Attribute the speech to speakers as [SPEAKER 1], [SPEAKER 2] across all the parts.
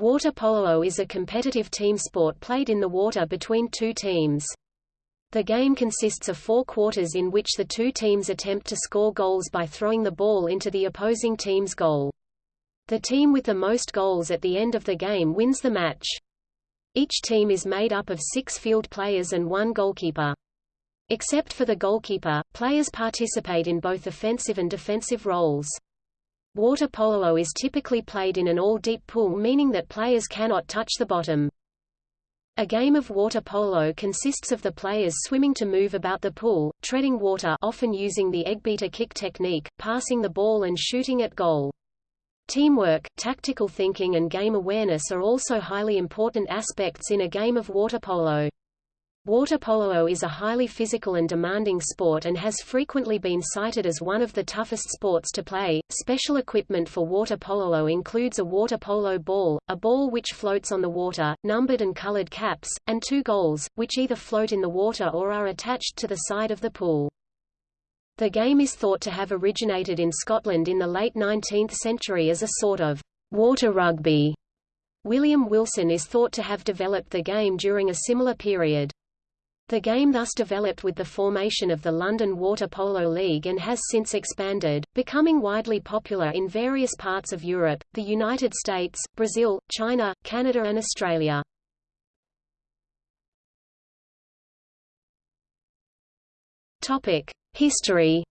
[SPEAKER 1] Water polo is a competitive team sport played in the water between two teams. The game consists of four quarters in which the two teams attempt to score goals by throwing the ball into the opposing team's goal. The team with the most goals at the end of the game wins the match. Each team is made up of six field players and one goalkeeper. Except for the goalkeeper, players participate in both offensive and defensive roles. Water polo is typically played in an all-deep pool meaning that players cannot touch the bottom. A game of water polo consists of the players swimming to move about the pool, treading water often using the eggbeater kick technique, passing the ball and shooting at goal. Teamwork, tactical thinking and game awareness are also highly important aspects in a game of water polo. Water polo is a highly physical and demanding sport and has frequently been cited as one of the toughest sports to play. Special equipment for water polo includes a water polo ball, a ball which floats on the water, numbered and colored caps, and two goals, which either float in the water or are attached to the side of the pool. The game is thought to have originated in Scotland in the late 19th century as a sort of water rugby. William Wilson is thought to have developed the game during a similar period. The game thus developed with the formation of the London Water Polo League and has since expanded, becoming widely popular in various parts of Europe, the United States, Brazil, China, Canada and Australia. History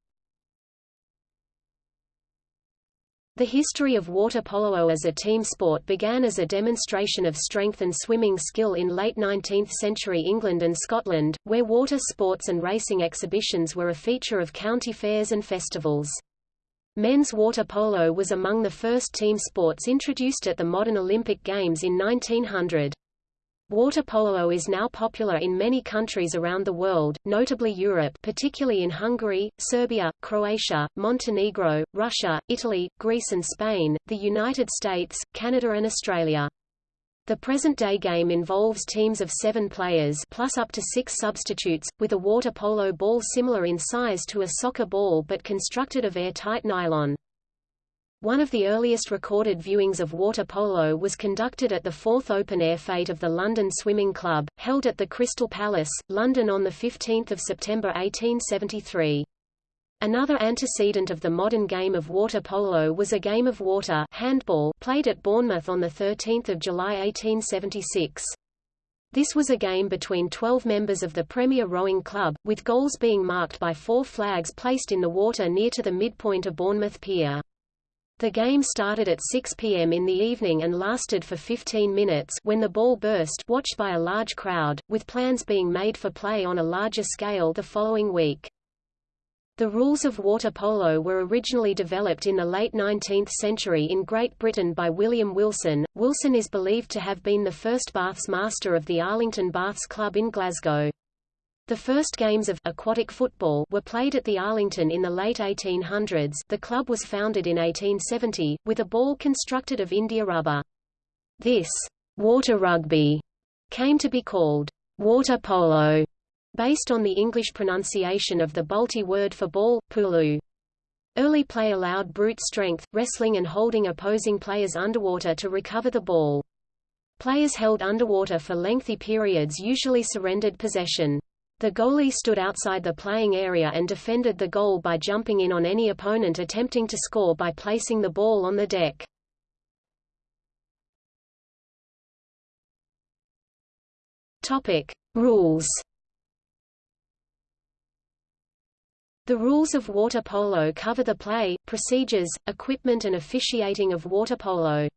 [SPEAKER 1] The history of water polo as a team sport began as a demonstration of strength and swimming skill in late 19th-century England and Scotland, where water sports and racing exhibitions were a feature of county fairs and festivals. Men's water polo was among the first team sports introduced at the modern Olympic Games in 1900. Water polo is now popular in many countries around the world, notably Europe particularly in Hungary, Serbia, Croatia, Montenegro, Russia, Italy, Greece and Spain, the United States, Canada and Australia. The present-day game involves teams of seven players plus up to six substitutes, with a water polo ball similar in size to a soccer ball but constructed of airtight nylon. One of the earliest recorded viewings of water polo was conducted at the fourth open-air fete of the London Swimming Club, held at the Crystal Palace, London on 15 September 1873. Another antecedent of the modern game of water polo was a game of water handball played at Bournemouth on 13 July 1876. This was a game between 12 members of the Premier Rowing Club, with goals being marked by four flags placed in the water near to the midpoint of Bournemouth Pier. The game started at 6 p.m. in the evening and lasted for 15 minutes when the ball burst watched by a large crowd, with plans being made for play on a larger scale the following week. The rules of water polo were originally developed in the late 19th century in Great Britain by William Wilson. Wilson is believed to have been the first Baths master of the Arlington Baths Club in Glasgow. The first games of aquatic football were played at the Arlington in the late 1800s. The club was founded in 1870, with a ball constructed of India rubber. This water rugby came to be called water polo, based on the English pronunciation of the Balti word for ball, pulu. Early play allowed brute strength, wrestling and holding opposing players underwater to recover the ball. Players held underwater for lengthy periods usually surrendered possession. The goalie stood outside the playing area and defended the goal by jumping in on any opponent attempting to score by placing the ball on the deck. Topic: Rules. The rules of water polo cover the play, procedures, equipment and officiating of water polo.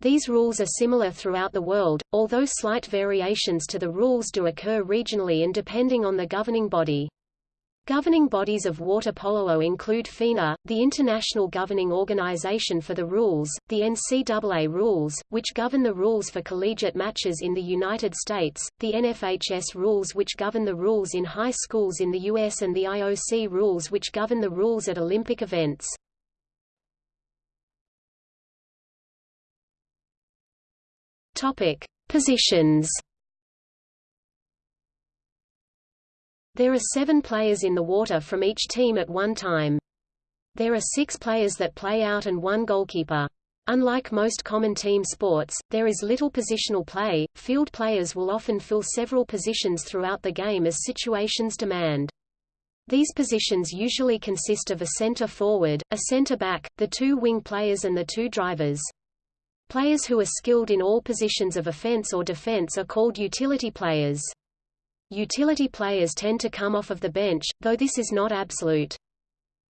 [SPEAKER 1] These rules are similar throughout the world, although slight variations to the rules do occur regionally and depending on the governing body. Governing bodies of water polo include FINA, the International Governing Organization for the Rules, the NCAA rules, which govern the rules for collegiate matches in the United States, the NFHS rules which govern the rules in high schools in the U.S. and the IOC rules which govern the rules at Olympic events. Topic: Positions. There are seven players in the water from each team at one time. There are six players that play out and one goalkeeper. Unlike most common team sports, there is little positional play. Field players will often fill several positions throughout the game as situations demand. These positions usually consist of a center forward, a center back, the two wing players and the two drivers. Players who are skilled in all positions of offense or defense are called utility players. Utility players tend to come off of the bench, though this is not absolute.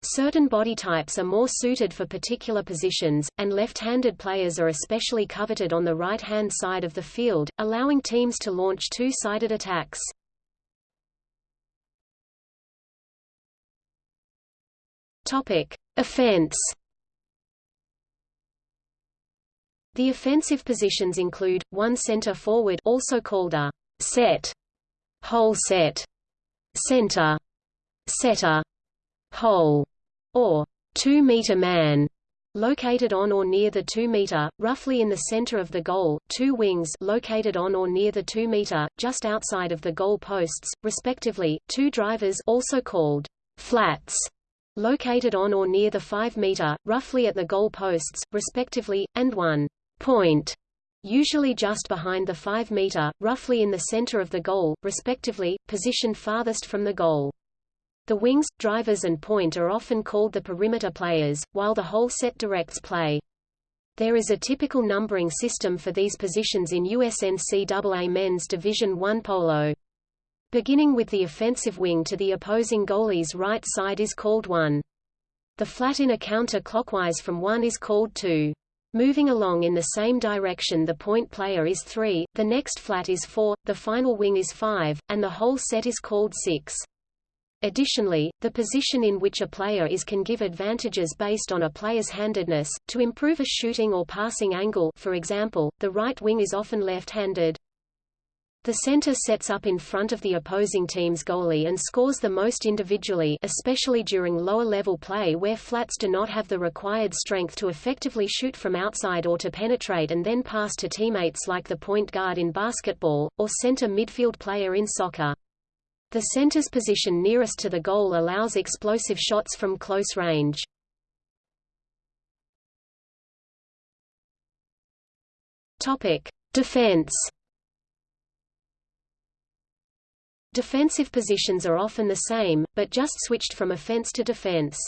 [SPEAKER 1] Certain body types are more suited for particular positions, and left-handed players are especially coveted on the right-hand side of the field, allowing teams to launch two-sided attacks. Topic: Offense. The offensive positions include one center forward, also called a set, hole set, center, setter, hole, or 2-meter man, located on or near the 2-meter, roughly in the center of the goal, two wings located on or near the 2-meter, just outside of the goal posts, respectively, two drivers also called flats, located on or near the 5-meter, roughly at the goal posts, respectively, and one point, usually just behind the 5-meter, roughly in the center of the goal, respectively, positioned farthest from the goal. The wings, drivers and point are often called the perimeter players, while the hole set directs play. There is a typical numbering system for these positions in USNCAA Men's Division I polo. Beginning with the offensive wing to the opposing goalie's right side is called 1. The flat in a counter-clockwise from 1 is called 2. Moving along in the same direction the point player is 3, the next flat is 4, the final wing is 5, and the hole set is called 6. Additionally, the position in which a player is can give advantages based on a player's handedness, to improve a shooting or passing angle for example, the right wing is often left-handed. The center sets up in front of the opposing team's goalie and scores the most individually especially during lower-level play where flats do not have the required strength to effectively shoot from outside or to penetrate and then pass to teammates like the point guard in basketball, or center midfield player in soccer. The center's position nearest to the goal allows explosive shots from close range. Topic: Defense. Defensive positions are often the same, but just switched from offense to defense.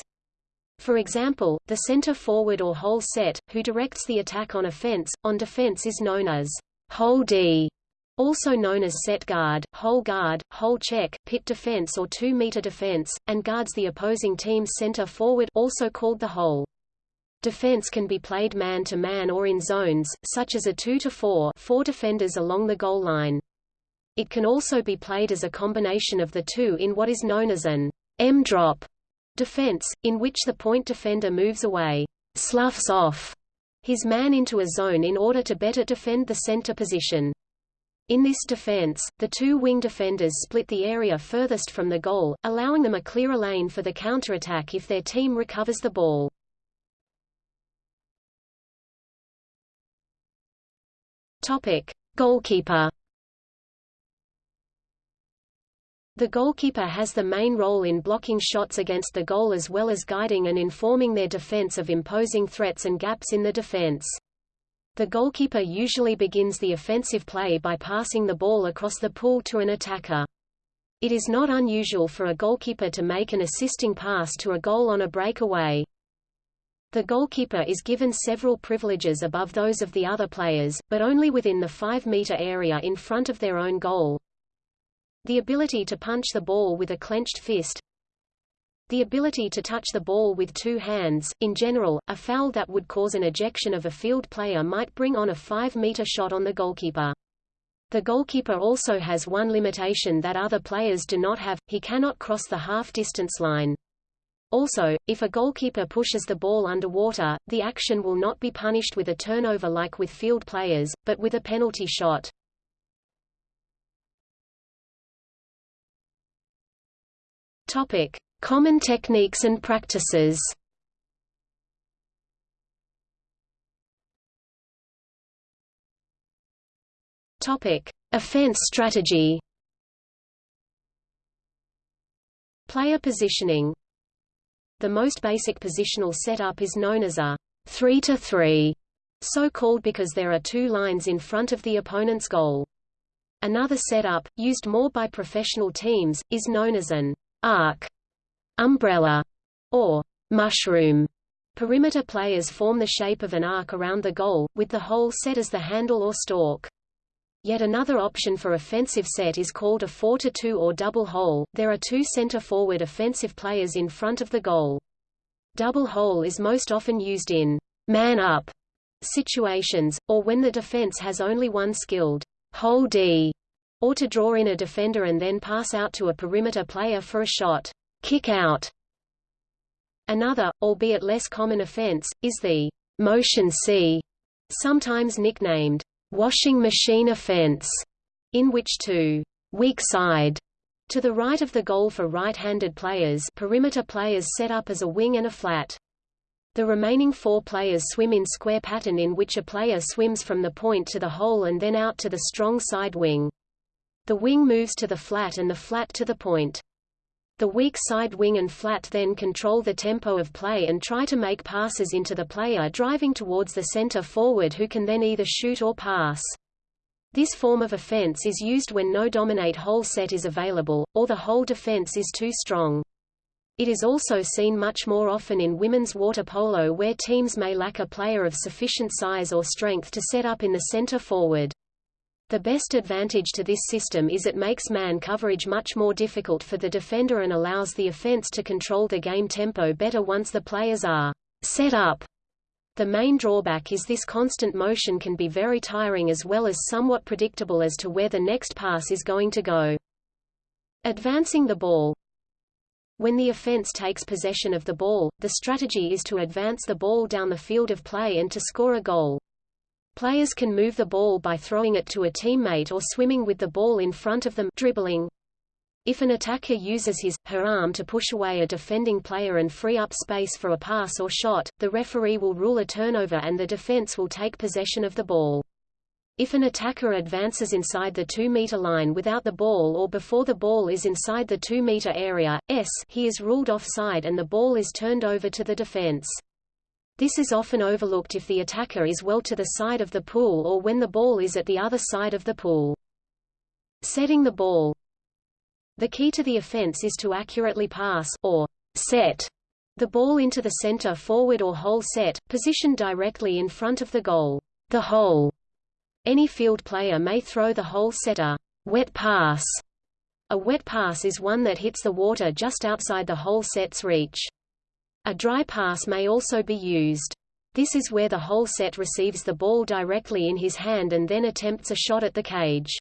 [SPEAKER 1] For example, the center forward or hole set, who directs the attack on offense, on defense is known as hole D also known as set guard, hole guard, hole check, pit defense or 2-meter defense, and guards the opposing team's center forward also called the hole. Defense can be played man-to-man -man or in zones, such as a 2-to-4 four defenders along the goal line. It can also be played as a combination of the two in what is known as an M-drop defense, in which the point defender moves away, sloughs off his man into a zone in order to better defend the center position. In this defense, the two wing defenders split the area furthest from the goal, allowing them a clearer lane for the counterattack if their team recovers the ball. Topic: Goalkeeper. The goalkeeper has the main role in blocking shots against the goal as well as guiding and informing their defense of imposing threats and gaps in the defense. The goalkeeper usually begins the offensive play by passing the ball across the pool to an attacker. It is not unusual for a goalkeeper to make an assisting pass to a goal on a breakaway. The goalkeeper is given several privileges above those of the other players, but only within the 5-meter area in front of their own goal. The ability to punch the ball with a clenched fist, the ability to touch the ball with two hands, in general, a foul that would cause an ejection of a field player might bring on a 5-meter shot on the goalkeeper. The goalkeeper also has one limitation that other players do not have, he cannot cross the half-distance line. Also, if a goalkeeper pushes the ball underwater, the action will not be punished with a turnover like with field players, but with a penalty shot. Topic: Common techniques and practices Topic: Offense strategy. Player positioning. The most basic positional setup is known as a 3 to 3 so called because there are two lines in front of the opponent's goal. Another setup, used more by professional teams, is known as an arc, umbrella, or mushroom. Perimeter players form the shape of an arc around the goal, with the hole set as the handle or stalk. Yet another option for offensive set is called a 4-2 or double hole. There are two center-forward offensive players in front of the goal. Double hole is most often used in man-up situations, or when the defense has only one skilled hole D, or to draw in a defender and then pass out to a perimeter player for a shot. Kick out. Another, albeit less common offense, is the motion C, sometimes nicknamed washing machine offense, in which two weak side to the right of the goal for right-handed players perimeter players set up as a wing and a flat. The remaining four players swim in square pattern in which a player swims from the point to the hole and then out to the strong side wing. The wing moves to the flat and the flat to the point. The weak side wing and flat then control the tempo of play and try to make passes into the player driving towards the center forward who can then either shoot or pass. This form of offense is used when no dominate hole set is available, or the whole defense is too strong. It is also seen much more often in women's water polo where teams may lack a player of sufficient size or strength to set up in the center forward. The best advantage to this system is it makes man coverage much more difficult for the defender and allows the offense to control the game tempo better once the players are set up. The main drawback is this constant motion can be very tiring as well as somewhat predictable as to where the next pass is going to go. Advancing the ball When the offense takes possession of the ball, the strategy is to advance the ball down the field of play and to score a goal. Players can move the ball by throwing it to a teammate or swimming with the ball in front of them dribbling. If an attacker uses his, her arm to push away a defending player and free up space for a pass or shot, the referee will rule a turnover and the defense will take possession of the ball. If an attacker advances inside the 2-meter line without the ball or before the ball is inside the 2-meter area, s, he is ruled offside and the ball is turned over to the defense. This is often overlooked if the attacker is well to the side of the pool or when the ball is at the other side of the pool. Setting the ball The key to the offense is to accurately pass, or set, the ball into the center forward or hole set, positioned directly in front of the goal. The hole. Any field player may throw the hole setter wet pass. A wet pass is one that hits the water just outside the hole set's reach. A dry pass may also be used. This is where the hole set receives the ball directly in his hand and then attempts a shot at the cage.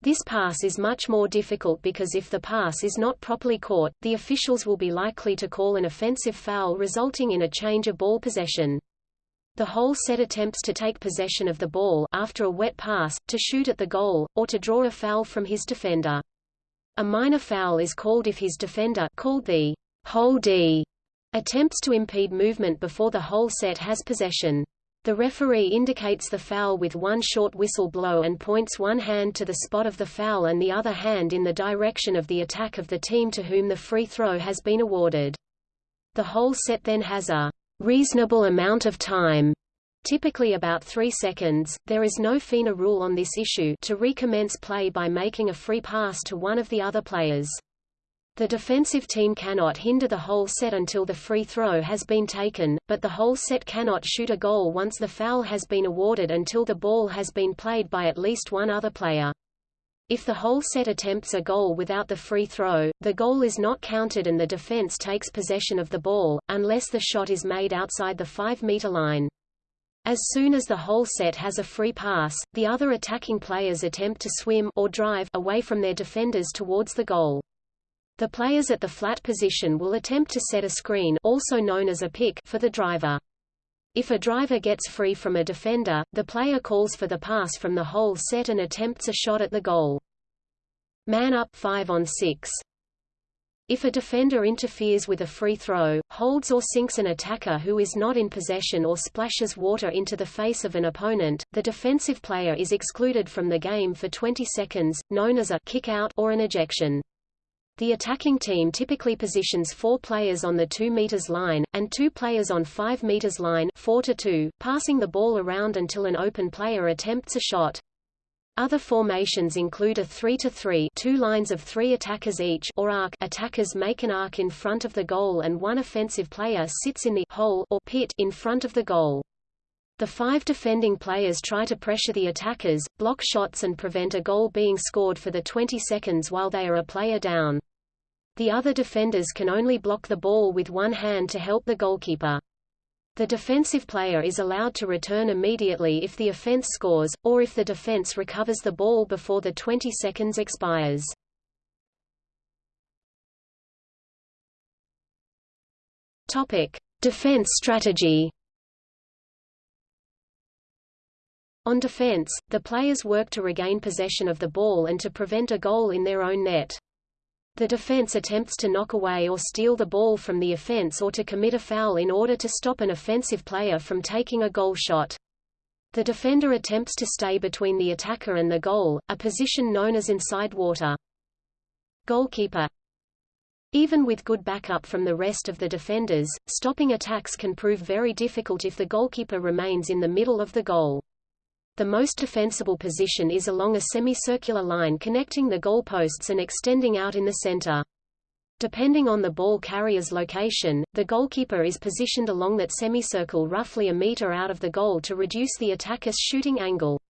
[SPEAKER 1] This pass is much more difficult because if the pass is not properly caught, the officials will be likely to call an offensive foul resulting in a change of ball possession. The hole set attempts to take possession of the ball after a wet pass, to shoot at the goal, or to draw a foul from his defender. A minor foul is called if his defender called the hole D attempts to impede movement before the hole set has possession. The referee indicates the foul with one short whistle blow and points one hand to the spot of the foul and the other hand in the direction of the attack of the team to whom the free throw has been awarded. The hole set then has a reasonable amount of time typically about 3 seconds, there is no FINA rule on this issue to recommence play by making a free pass to one of the other players. The defensive team cannot hinder the hole set until the free throw has been taken, but the hole set cannot shoot a goal once the foul has been awarded until the ball has been played by at least one other player. If the hole set attempts a goal without the free throw, the goal is not counted and the defense takes possession of the ball, unless the shot is made outside the 5-meter line. As soon as the hole set has a free pass, the other attacking players attempt to swim or drive away from their defenders towards the goal. The players at the flat position will attempt to set a screen also known as a pick for the driver. If a driver gets free from a defender, the player calls for the pass from the hole set and attempts a shot at the goal. Man up 5 on 6. If a defender interferes with a free throw, holds or sinks an attacker who is not in possession or splashes water into the face of an opponent, the defensive player is excluded from the game for 20 seconds, known as a kick out or an ejection. The attacking team typically positions four players on the 2 meters line, and two players on 5 meters line 4 to 2, passing the ball around until an open player attempts a shot. Other formations include a 3 to 3 two lines of three attackers each or arc attackers make an arc in front of the goal and one offensive player sits in the hole or pit in front of the goal. The five defending players try to pressure the attackers, block shots and prevent a goal being scored for the 20 seconds while they are a player down. The other defenders can only block the ball with one hand to help the goalkeeper. The defensive player is allowed to return immediately if the offense scores, or if the defense recovers the ball before the 20 seconds expires. Topic: Defense strategy. On defense, the players work to regain possession of the ball and to prevent a goal in their own net. The defense attempts to knock away or steal the ball from the offense or to commit a foul in order to stop an offensive player from taking a goal shot. The defender attempts to stay between the attacker and the goal, a position known as inside water. Goalkeeper Even with good backup from the rest of the defenders, stopping attacks can prove very difficult if the goalkeeper remains in the middle of the goal. The most defensible position is along a semicircular line connecting the goalposts and extending out in the center. Depending on the ball carrier's location, the goalkeeper is positioned along that semicircle roughly a meter out of the goal to reduce the attacker's shooting angle.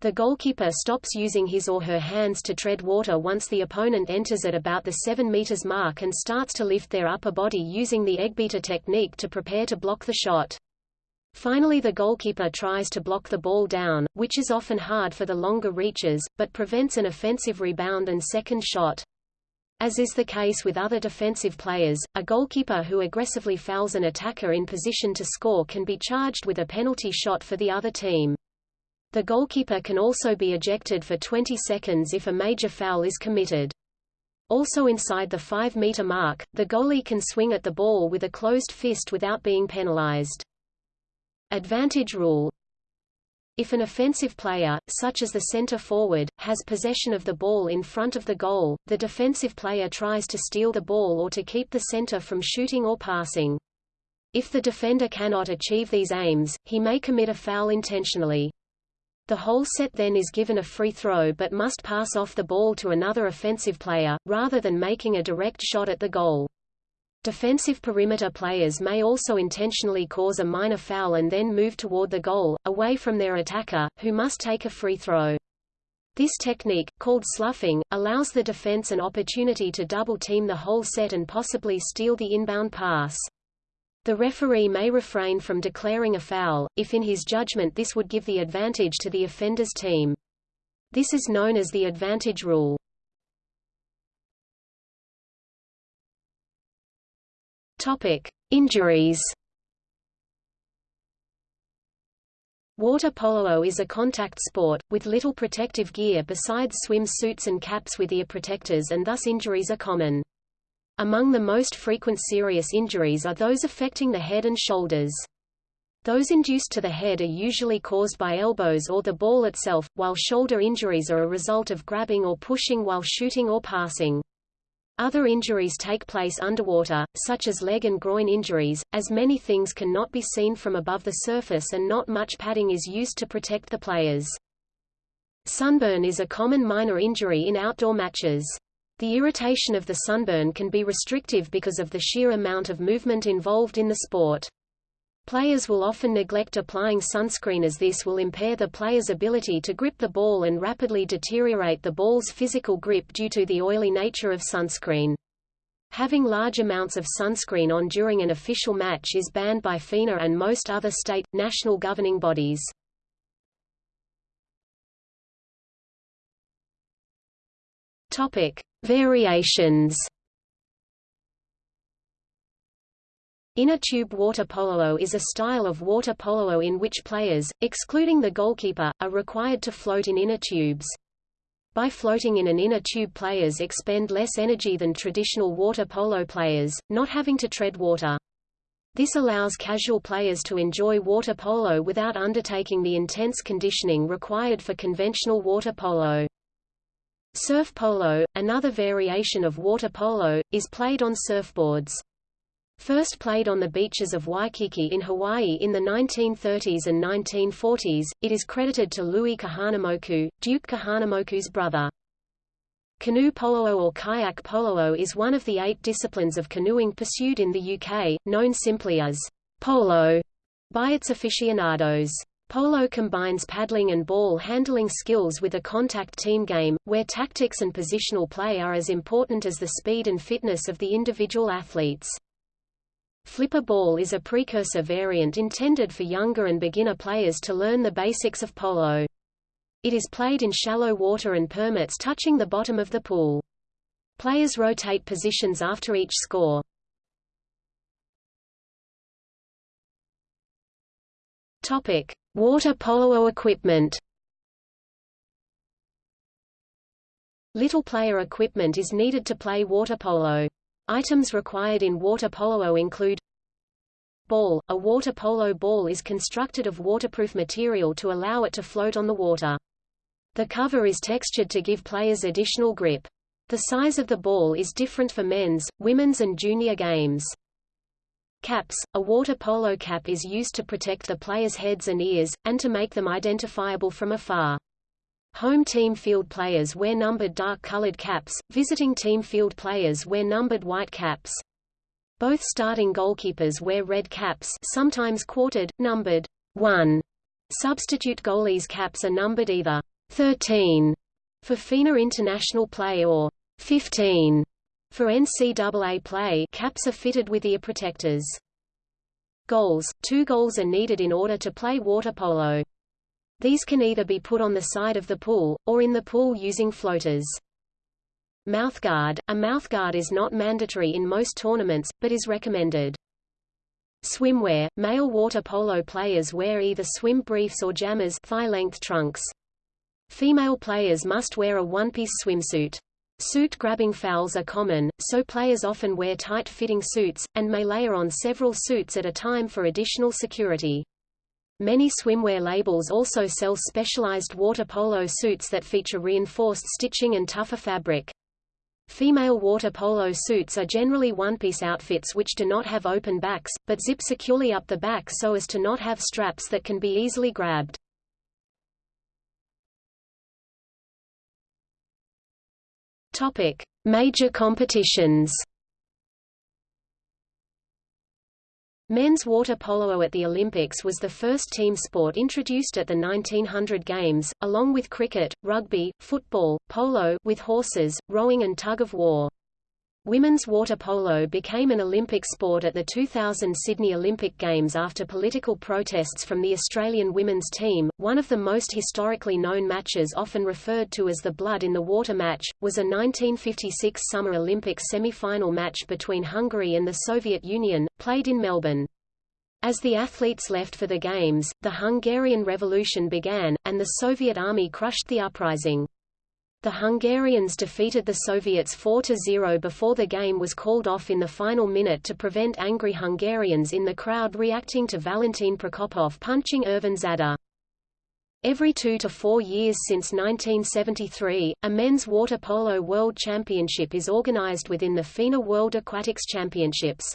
[SPEAKER 1] The goalkeeper stops using his or her hands to tread water once the opponent enters at about the 7 meters mark and starts to lift their upper body using the eggbeater technique to prepare to block the shot. Finally the goalkeeper tries to block the ball down, which is often hard for the longer reaches, but prevents an offensive rebound and second shot. As is the case with other defensive players, a goalkeeper who aggressively fouls an attacker in position to score can be charged with a penalty shot for the other team. The goalkeeper can also be ejected for 20 seconds if a major foul is committed. Also inside the 5-meter mark, the goalie can swing at the ball with a closed fist without being penalized. Advantage rule If an offensive player, such as the center forward, has possession of the ball in front of the goal, the defensive player tries to steal the ball or to keep the center from shooting or passing. If the defender cannot achieve these aims, he may commit a foul intentionally. The hole set then is given a free throw but must pass off the ball to another offensive player, rather than making a direct shot at the goal. Defensive perimeter players may also intentionally cause a minor foul and then move toward the goal, away from their attacker, who must take a free throw. This technique, called sloughing, allows the defense an opportunity to double-team the hole set and possibly steal the inbound pass. The referee may refrain from declaring a foul, if in his judgment this would give the advantage to the offender's team. This is known as the advantage rule. Topic: Injuries. Water polo is a contact sport, with little protective gear besides swim suits and caps with ear protectors and thus injuries are common. Among the most frequent serious injuries are those affecting the head and shoulders. Those induced to the head are usually caused by elbows or the ball itself, while shoulder injuries are a result of grabbing or pushing while shooting or passing. Other injuries take place underwater, such as leg and groin injuries, as many things can not be seen from above the surface and not much padding is used to protect the players. Sunburn is a common minor injury in outdoor matches. The irritation of the sunburn can be restrictive because of the sheer amount of movement involved in the sport. Players will often neglect applying sunscreen as this will impair the player's ability to grip the ball and rapidly deteriorate the ball's physical grip due to the oily nature of sunscreen. Having large amounts of sunscreen on during an official match is banned by FINA and most other state, national governing bodies. Topic. Variations Inner tube water polo is a style of water polo in which players, excluding the goalkeeper, are required to float in inner tubes. By floating in an inner tube players expend less energy than traditional water polo players, not having to tread water. This allows casual players to enjoy water polo without undertaking the intense conditioning required for conventional water polo. Surf polo, another variation of water polo, is played on surfboards. First played on the beaches of Waikiki in Hawaii in the 1930s and 1940s, it is credited to Louis Kahanamoku, Duke Kahanamoku's brother. Canoe polo or kayak polo is one of the eight disciplines of canoeing pursued in the UK, known simply as polo by its aficionados. Polo combines paddling and ball handling skills with a contact team game, where tactics and positional play are as important as the speed and fitness of the individual athletes. Flipper ball is a precursor variant intended for younger and beginner players to learn the basics of polo. It is played in shallow water and permits touching the bottom of the pool. Players rotate positions after each score. Topic: Water polo equipment. Little player equipment is needed to play water polo. Items required in water polo include Ball – A water polo ball is constructed of waterproof material to allow it to float on the water. The cover is textured to give players additional grip. The size of the ball is different for men's, women's and junior games. Caps – A water polo cap is used to protect the players' heads and ears, and to make them identifiable from afar. Home team field players wear numbered dark-colored caps, visiting team field players wear numbered white caps. Both starting goalkeepers wear red caps sometimes quartered, numbered 1. Substitute goalies' caps are numbered either 13 for FINA international play or 15 for NCAA play caps are fitted with ear protectors. Goals – Two goals are needed in order to play water polo. These can either be put on the side of the pool, or in the pool using floaters. Mouthguard – A mouthguard is not mandatory in most tournaments, but is recommended. Swimwear – Male water polo players wear either swim briefs or jammers thigh-length trunks. Female players must wear a one-piece swimsuit. Suit-grabbing fouls are common, so players often wear tight-fitting suits, and may layer on several suits at a time for additional security. Many swimwear labels also sell specialized water polo suits that feature reinforced stitching and tougher fabric. Female water polo suits are generally one-piece outfits which do not have open backs, but zip securely up the back so as to not have straps that can be easily grabbed. Topic: Major competitions. Men's water polo at the Olympics was the first team sport introduced at the 1900 Games, along with cricket, rugby, football, polo with horses, rowing and tug-of-war. Women's water polo became an Olympic sport at the 2000 Sydney Olympic Games after political protests from the Australian women's team. One of the most historically known matches often referred to as the Blood in the Water match, was a 1956 Summer Olympics semi-final match between Hungary and the Soviet Union, played in Melbourne. As the athletes left for the Games, the Hungarian Revolution began, and the Soviet army crushed the uprising. The Hungarians defeated the Soviets 4–0 before the game was called off in the final minute to prevent angry Hungarians in the crowd reacting to Valentin Prokopov punching Ervin Zadar. Every two to four years since 1973, a men's water polo world championship is organized within the FINA World Aquatics Championships.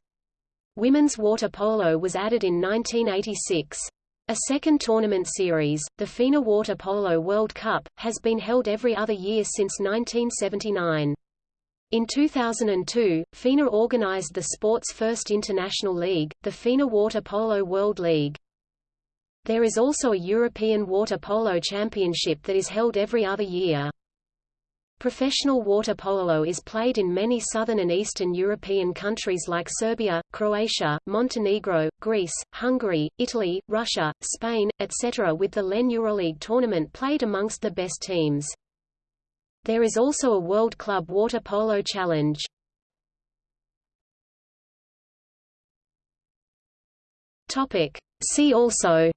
[SPEAKER 1] Women's water polo was added in 1986. A second tournament series, the FINA Water Polo World Cup, has been held every other year since 1979. In 2002, FINA organized the sport's first international league, the FINA Water Polo World League. There is also a European Water Polo Championship that is held every other year. Professional water polo is played in many southern and eastern European countries like Serbia, Croatia, Montenegro, Greece, Hungary, Italy, Russia, Spain, etc. with the LEN Euroleague tournament played amongst the best teams. There is also a World Club Water Polo Challenge. See also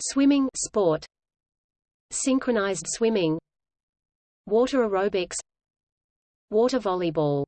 [SPEAKER 1] Swimming sport synchronized swimming water aerobics water volleyball